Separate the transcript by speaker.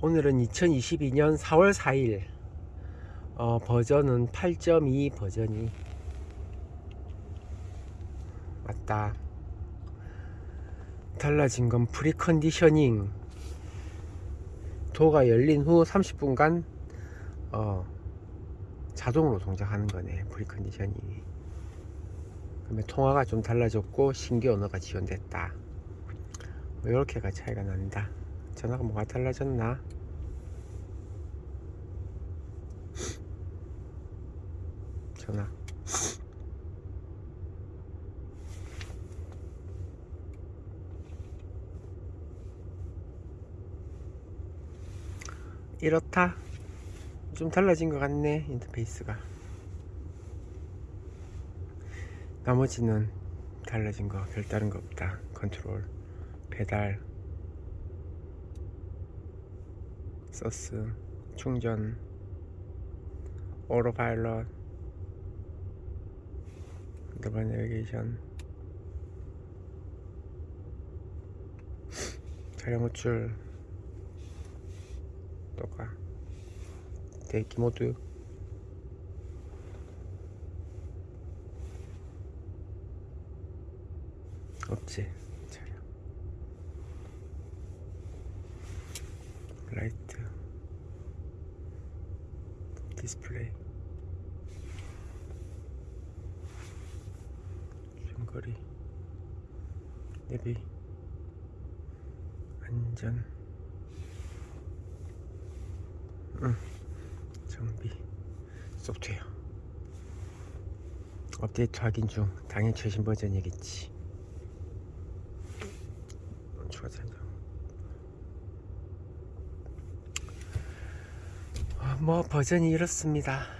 Speaker 1: 오늘은 2022년 4월 4일. 어, 버전은 8.2 버전이 맞다. 달라진 건 preconditioning. Door가 열린 후 30분간 어, 자동으로 동작하는 거네 preconditioning이. 그러면 통화가 좀 달라졌고 신규 언어가 지원됐다. 뭐 이렇게가 차이가 난다 전화가 뭐가 달라졌나? 전화. 이렇다. 좀 달라진 것 같네 인터페이스가. 나머지는 달라진 거 별다른 거 없다. 컨트롤 배달 서스 충전. 오로파일럿 더블 내비게이션 차량 호출. 또가. 대기 모드 없지. 차량 라이트 디스플레이. 중거리. 내비. 안전. 응. 정비. 소프트웨어. 업데이트 확인 중. 당연히 최신 버전이겠지. 추가 설정 뭐 버전이 이렇습니다